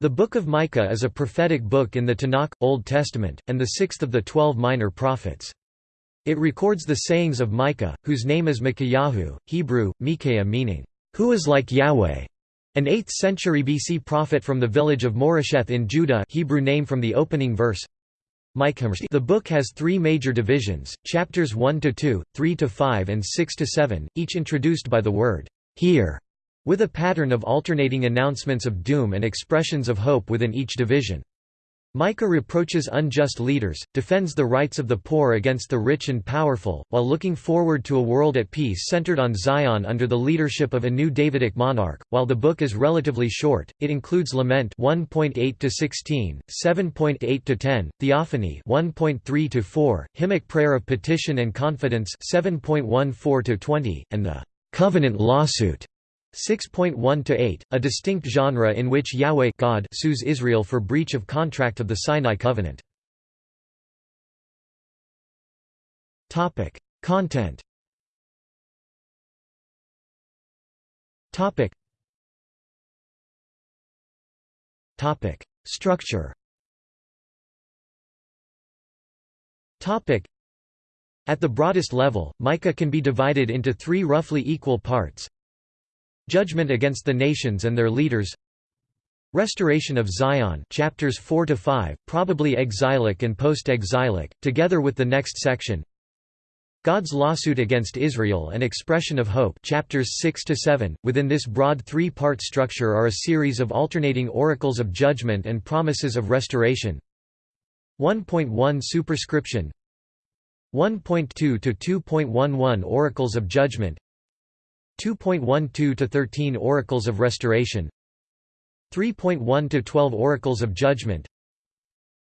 The Book of Micah is a prophetic book in the Tanakh, Old Testament, and the sixth of the twelve minor prophets. It records the sayings of Micah, whose name is Micaiah, Hebrew, Micaiah meaning, "'Who is like Yahweh' an 8th century BC prophet from the village of Moresheth in Judah Hebrew name from the opening verse. The book has three major divisions, chapters 1–2, 3–5 and 6–7, each introduced by the word, "'Here' with a pattern of alternating announcements of doom and expressions of hope within each division. Micah reproaches unjust leaders, defends the rights of the poor against the rich and powerful, while looking forward to a world at peace centered on Zion under the leadership of a new Davidic monarch. While the book is relatively short, it includes lament 1.8 to 16, 7.8 to 10, theophany 1.3 to 4, hymnic prayer of petition and confidence 7.14 to 20, and the covenant lawsuit 6.1–8, a distinct genre in which Yahweh God sues Israel for breach of contract of the Sinai covenant. Topic: Content Topic. Topic: Structure Topic. At the broadest level, Micah can be divided into three roughly equal parts Judgment against the nations and their leaders. Restoration of Zion chapters 4 to 5 probably exilic and post-exilic together with the next section. God's lawsuit against Israel and expression of hope chapters 6 to 7 within this broad three-part structure are a series of alternating oracles of judgment and promises of restoration. 1.1 superscription. 1.2 to 2.11 oracles of judgment 2.12 to 13 Oracles of Restoration 3.1 to 12 Oracles of Judgment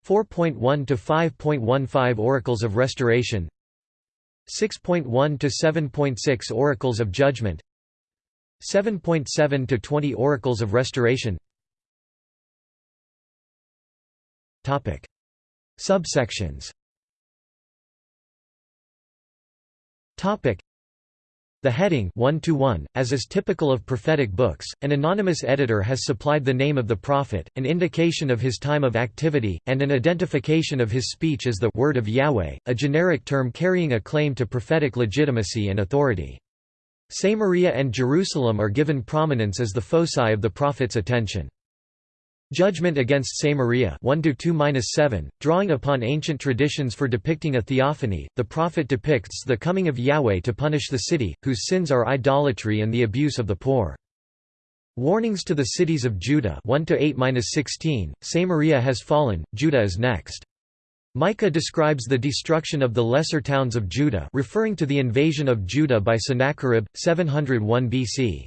4.1 to 5.15 Oracles of Restoration 6.1 to 7.6 Oracles of Judgment 7.7 to 20 Oracles of Restoration. Topic. Subsections. Topic the heading 1 to 1, as is typical of prophetic books, an anonymous editor has supplied the name of the prophet, an indication of his time of activity, and an identification of his speech as the word of Yahweh, a generic term carrying a claim to prophetic legitimacy and authority. Samaria and Jerusalem are given prominence as the foci of the prophet's attention. Judgment against Samaria 1-2-7, drawing upon ancient traditions for depicting a theophany, the prophet depicts the coming of Yahweh to punish the city, whose sins are idolatry and the abuse of the poor. Warnings to the cities of Judah 1-8-16, Samaria has fallen, Judah is next. Micah describes the destruction of the lesser towns of Judah referring to the invasion of Judah by Sennacherib, 701 BC.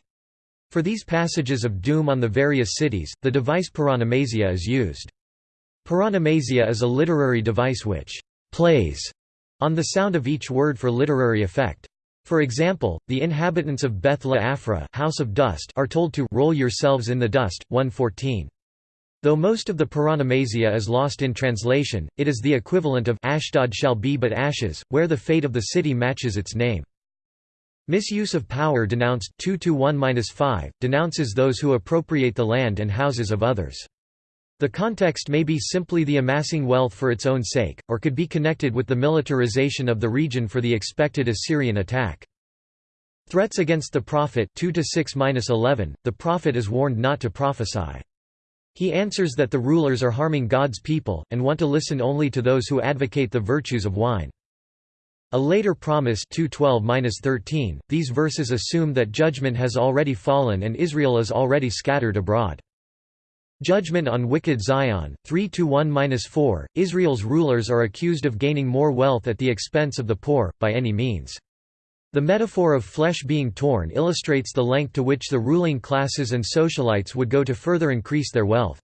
For these passages of doom on the various cities, the device paronomasia is used. Paronomasia is a literary device which «plays» on the sound of each word for literary effect. For example, the inhabitants of Beth Le'Aphra house of dust are told to «roll yourselves in the dust» 114. Though most of the paronomasia is lost in translation, it is the equivalent of Ashdod shall be but ashes, where the fate of the city matches its name. Misuse of power denounced 2 1-5 denounces those who appropriate the land and houses of others. The context may be simply the amassing wealth for its own sake, or could be connected with the militarization of the region for the expected Assyrian attack. Threats against the prophet 2 6-11 The prophet is warned not to prophesy. He answers that the rulers are harming God's people, and want to listen only to those who advocate the virtues of wine. A later promise 212-13, these verses assume that judgment has already fallen and Israel is already scattered abroad. Judgment on wicked Zion 3-1-4, Israel's rulers are accused of gaining more wealth at the expense of the poor, by any means. The metaphor of flesh being torn illustrates the length to which the ruling classes and socialites would go to further increase their wealth.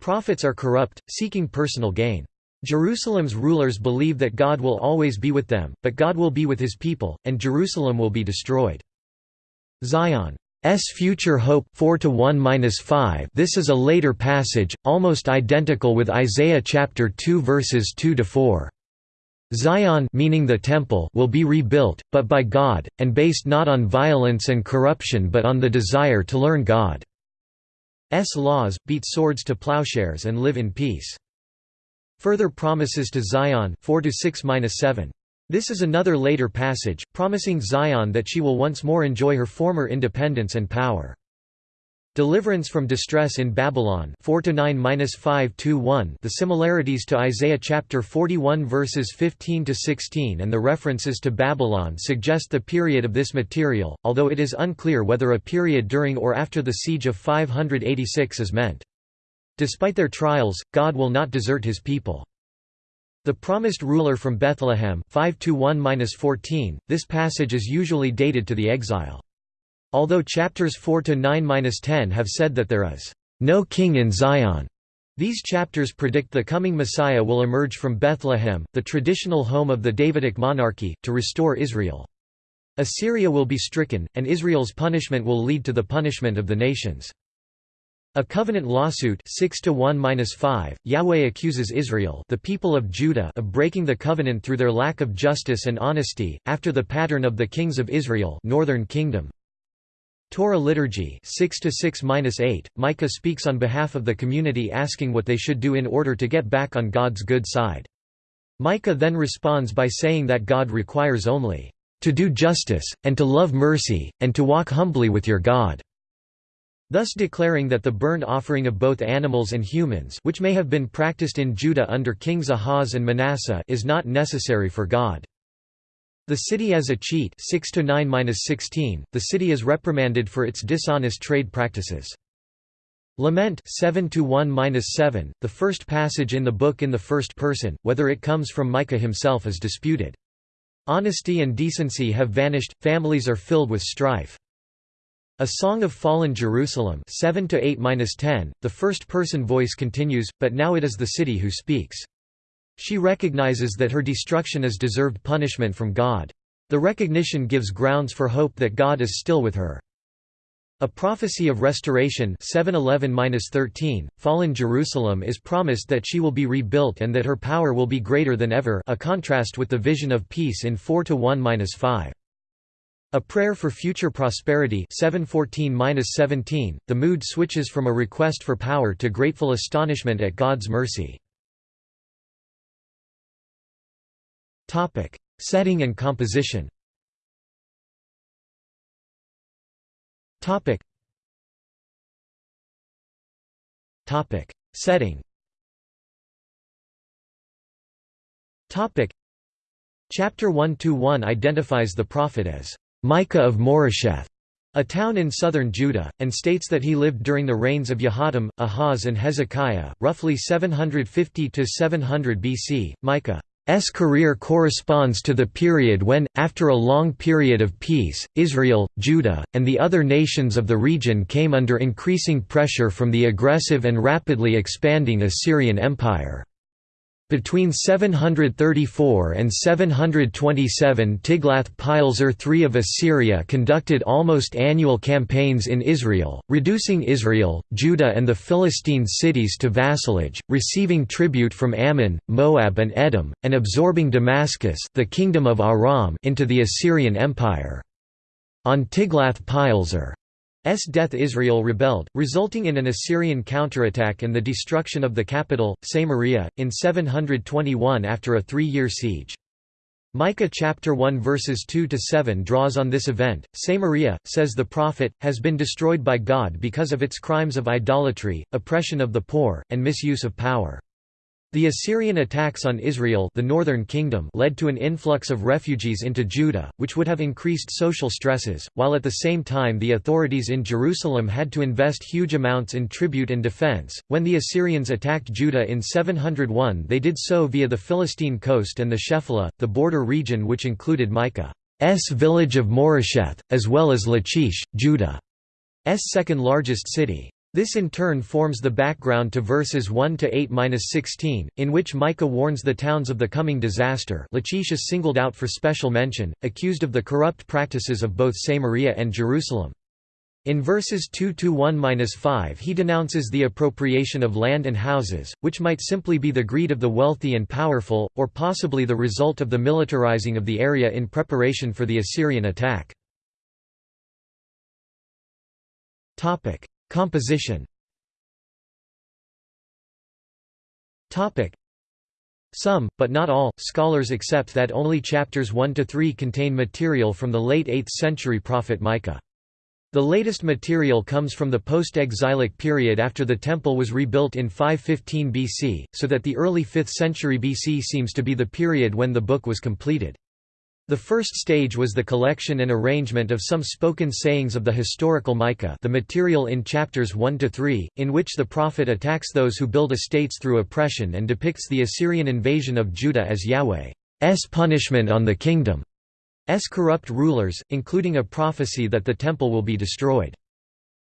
Prophets are corrupt, seeking personal gain. Jerusalem's rulers believe that God will always be with them, but God will be with his people, and Jerusalem will be destroyed. Zion's future hope 4 to 1-5 This is a later passage, almost identical with Isaiah chapter 2 verses 2 to 4. Zion meaning the temple will be rebuilt, but by God, and based not on violence and corruption but on the desire to learn God. laws, beat swords to plowshares and live in peace. Further promises to Zion 4 7 This is another later passage, promising Zion that she will once more enjoy her former independence and power. Deliverance from distress in Babylon 4 to 9-5 1 The similarities to Isaiah chapter 41 verses 15 to 16 and the references to Babylon suggest the period of this material, although it is unclear whether a period during or after the siege of 586 is meant. Despite their trials, God will not desert his people. The promised ruler from Bethlehem 5 1-14 This passage is usually dated to the exile. Although chapters 4 to 9-10 have said that there is no king in Zion, these chapters predict the coming Messiah will emerge from Bethlehem, the traditional home of the Davidic monarchy, to restore Israel. Assyria will be stricken, and Israel's punishment will lead to the punishment of the nations. A covenant lawsuit 6 to 1-5 Yahweh accuses Israel the people of Judah of breaking the covenant through their lack of justice and honesty after the pattern of the kings of Israel northern kingdom Torah liturgy 6 to 6-8 Micah speaks on behalf of the community asking what they should do in order to get back on God's good side. Micah then responds by saying that God requires only to do justice and to love mercy and to walk humbly with your God. Thus declaring that the burnt offering of both animals and humans which may have been practiced in Judah under kings Ahaz and Manasseh is not necessary for God. The city as a cheat 6 to 9-16 The city is reprimanded for its dishonest trade practices. Lament 7 to 1-7 The first passage in the book in the first person whether it comes from Micah himself is disputed. Honesty and decency have vanished families are filled with strife. A Song of Fallen Jerusalem 7 to 8-10 The first person voice continues but now it is the city who speaks. She recognizes that her destruction is deserved punishment from God. The recognition gives grounds for hope that God is still with her. A prophecy of restoration 711-13, fallen Jerusalem is promised that she will be rebuilt and that her power will be greater than ever a contrast with the vision of peace in 4-1-5. A prayer for future prosperity 714-17, the mood switches from a request for power to grateful astonishment at God's mercy. Setting and composition. Setting. Chapter 1-1 identifies the prophet as Micah of Moresheth, a town in southern Judah, and states that he lived during the reigns of Jotham, Ahaz and Hezekiah, roughly 750–700 BC. Micah S career corresponds to the period when, after a long period of peace, Israel, Judah, and the other nations of the region came under increasing pressure from the aggressive and rapidly expanding Assyrian Empire. Between 734 and 727 Tiglath-Pileser III of Assyria conducted almost annual campaigns in Israel, reducing Israel, Judah and the Philistine cities to vassalage, receiving tribute from Ammon, Moab and Edom, and absorbing Damascus the kingdom of Aram into the Assyrian Empire. On Tiglath-Pileser death Israel rebelled, resulting in an Assyrian counterattack and the destruction of the capital, Samaria, in 721 after a three-year siege. Micah chapter 1 verses 2 to 7 draws on this event. Samaria, says the prophet, has been destroyed by God because of its crimes of idolatry, oppression of the poor, and misuse of power. The Assyrian attacks on Israel the northern kingdom led to an influx of refugees into Judah, which would have increased social stresses, while at the same time the authorities in Jerusalem had to invest huge amounts in tribute and defense. When the Assyrians attacked Judah in 701 they did so via the Philistine coast and the Shephelah, the border region which included Micah's village of Moresheth, as well as Lachish, Judah's second largest city. This in turn forms the background to verses 1 to 8-16, in which Micah warns the towns of the coming disaster. Lachish is singled out for special mention, accused of the corrupt practices of both Samaria and Jerusalem. In verses 2 to 1-5 he denounces the appropriation of land and houses, which might simply be the greed of the wealthy and powerful, or possibly the result of the militarizing of the area in preparation for the Assyrian attack. Composition some, but not all, scholars accept that only chapters 1 to 3 contain material from the late 8th century prophet Micah. The latest material comes from the post-exilic period after the temple was rebuilt in 515 BC, so that the early 5th century BC seems to be the period when the book was completed. The first stage was the collection and arrangement of some spoken sayings of the historical Micah the material in chapters 1–3, in which the prophet attacks those who build estates through oppression and depicts the Assyrian invasion of Judah as Yahweh's punishment on the kingdom's corrupt rulers, including a prophecy that the temple will be destroyed.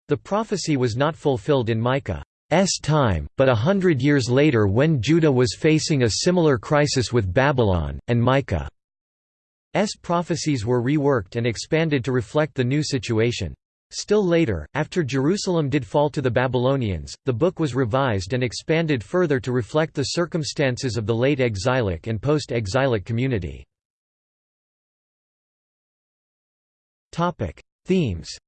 The prophecy was not fulfilled in Micah's time, but a hundred years later when Judah was facing a similar crisis with Babylon, and Micah S prophecies were reworked and expanded to reflect the new situation. Still later, after Jerusalem did fall to the Babylonians, the book was revised and expanded further to reflect the circumstances of the late exilic and post-exilic community. Themes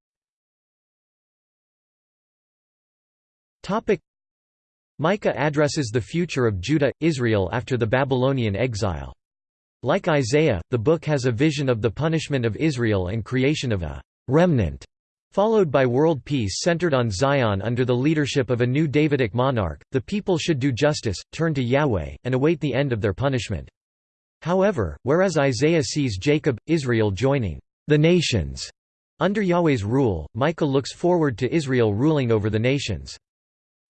Micah addresses the future of Judah, Israel after the Babylonian exile. Like Isaiah, the book has a vision of the punishment of Israel and creation of a «remnant», followed by world peace centered on Zion under the leadership of a new Davidic monarch. The people should do justice, turn to Yahweh, and await the end of their punishment. However, whereas Isaiah sees Jacob, Israel joining the nations under Yahweh's rule, Micah looks forward to Israel ruling over the nations.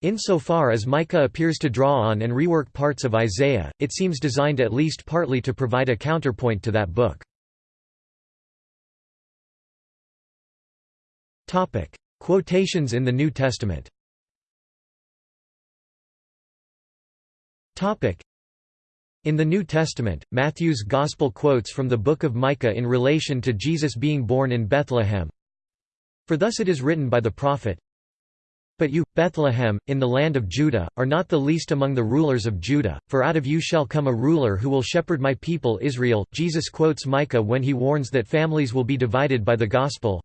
Insofar as Micah appears to draw on and rework parts of Isaiah, it seems designed at least partly to provide a counterpoint to that book. Quotations in the New Testament in the New Testament, Matthew's Gospel quotes from the Book of Micah in relation to Jesus being born in Bethlehem. For thus it is written by the prophet, but you, Bethlehem, in the land of Judah, are not the least among the rulers of Judah, for out of you shall come a ruler who will shepherd my people Israel. Jesus quotes Micah when he warns that families will be divided by the gospel.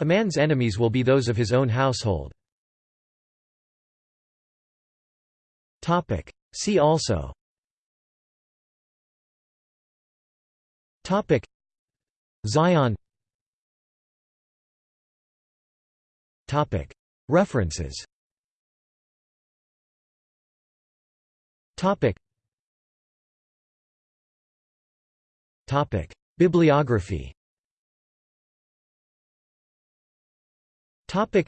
A man's enemies will be those of his own household. See also Topic Zion References Topic Topic Bibliography Topic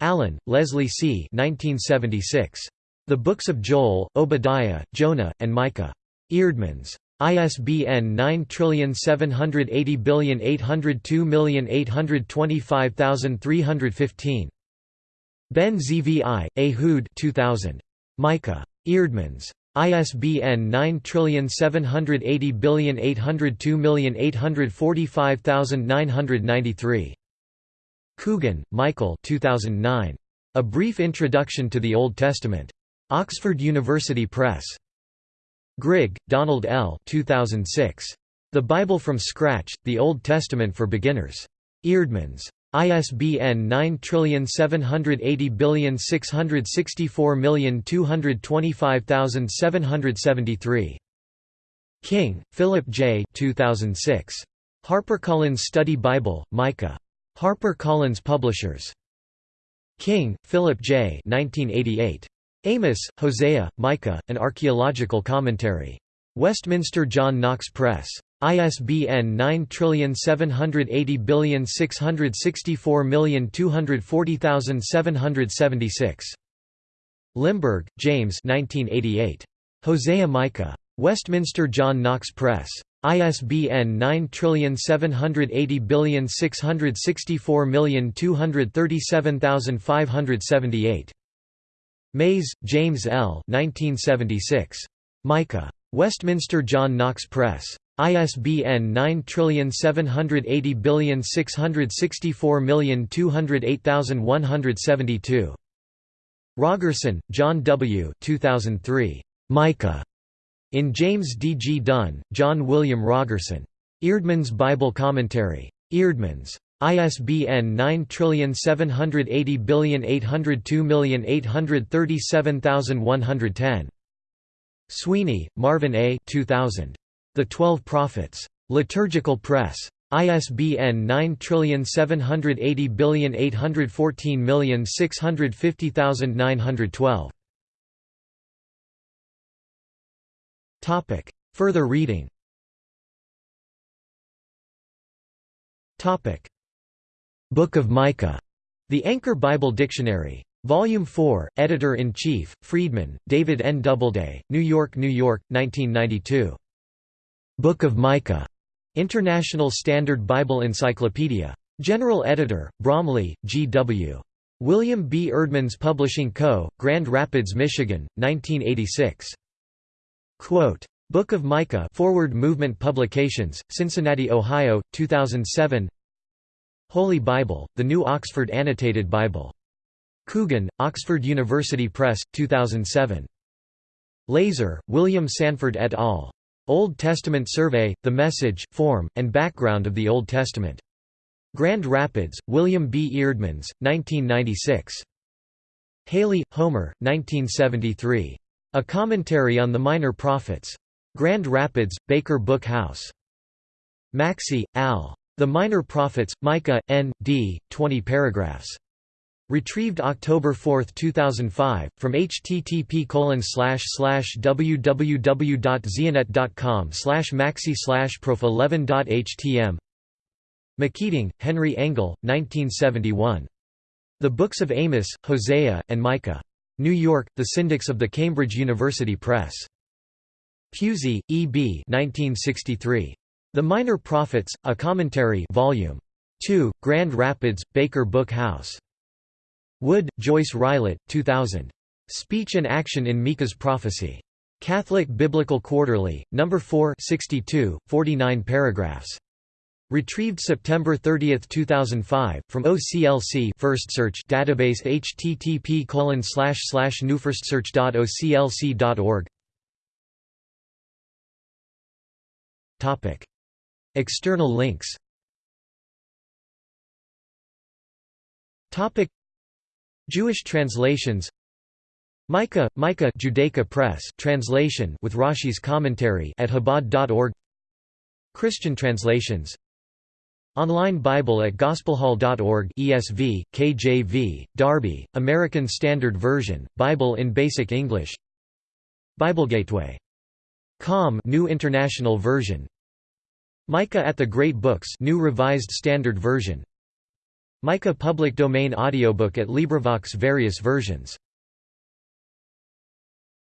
Allen, Leslie C. 1976. The Books of Joel, Obadiah, Jonah, and Micah. Eerdmans. ISBN 9780802825315. Ben Zvi, Ehud 2000. Micah. Eerdmans. ISBN 9780802845993. Coogan, Michael 2009. A Brief Introduction to the Old Testament. Oxford University Press. Grigg, Donald L. 2006. The Bible from Scratch, The Old Testament for Beginners. Eerdmans. ISBN 9780664225773. King, Philip J. 2006. HarperCollins Study Bible, Micah. HarperCollins Publishers. King, Philip J. 1988. Amos, Hosea, Micah, An Archaeological Commentary. Westminster John Knox Press. ISBN 9780664240776. Limburg, James 1988. Hosea Micah. Westminster John Knox Press. ISBN 9780664237578. Mays, James L. 1976. Micah. Westminster John Knox Press. ISBN 9780664208172. Rogerson, John W. 2003. Micah. In James D. G. Dunn, John William Rogerson. Eerdmans Bible Commentary. Eerdmans. ISBN 9780802837110. Sweeney, Marvin A. 2000. The Twelve Prophets. Liturgical Press. ISBN 9780814650912. Topic. Further reading. Topic. Book of Micah. The Anchor Bible Dictionary. Volume 4, Editor-in-Chief, Freedman, David N. Doubleday, New York, New York, 1992. Book of Micah. International Standard Bible Encyclopedia. General Editor, Bromiley, G. W. William B. Eerdmans Publishing Co., Grand Rapids, Michigan, 1986. Quote, Book of Micah Forward Movement Publications, Cincinnati, Ohio, 2007 Holy Bible, The New Oxford Annotated Bible Coogan, Oxford University Press, 2007. LaSor, William Sanford et al. Old Testament Survey, The Message, Form, and Background of the Old Testament. Grand Rapids, William B. Eerdmans, 1996. Hailey, Homer, 1973. A Commentary on the Minor Prophets. Grand Rapids, Baker Book House. Maxey, Al. The Minor Prophets, Micah, N. D., 20 paragraphs. Retrieved October 4, 2005, from http www.zianet.com maxi prof11.htm McKeating, Henry Engel, 1971. The Books of Amos, Hosea, and Micah. New York, The Syndics of the Cambridge University Press. Pusey, E. B. 1963. The Minor Prophets, A Commentary Volume 2, Grand Rapids, Baker Book House. Wood, Joyce Rilett, 2000. Speech and Action in Micah's Prophecy. Catholic Biblical Quarterly, No. 4 62, 49 paragraphs. Retrieved September 30, 2005, from OCLC First Search database http colon slash slash newfirstsearch.oclc.org. Topic. External links. Topic. Jewish translations. Micah, Micah Judaica Press translation with Rashi's commentary at Chabad.org Christian translations. Online Bible at gospelhall.org ESV, KJV, Darby, American Standard Version, Bible in Basic English. BibleGateway.com New International Version. Micah at the Great Books New Revised Standard Version Micah public domain audiobook at LibriVox various versions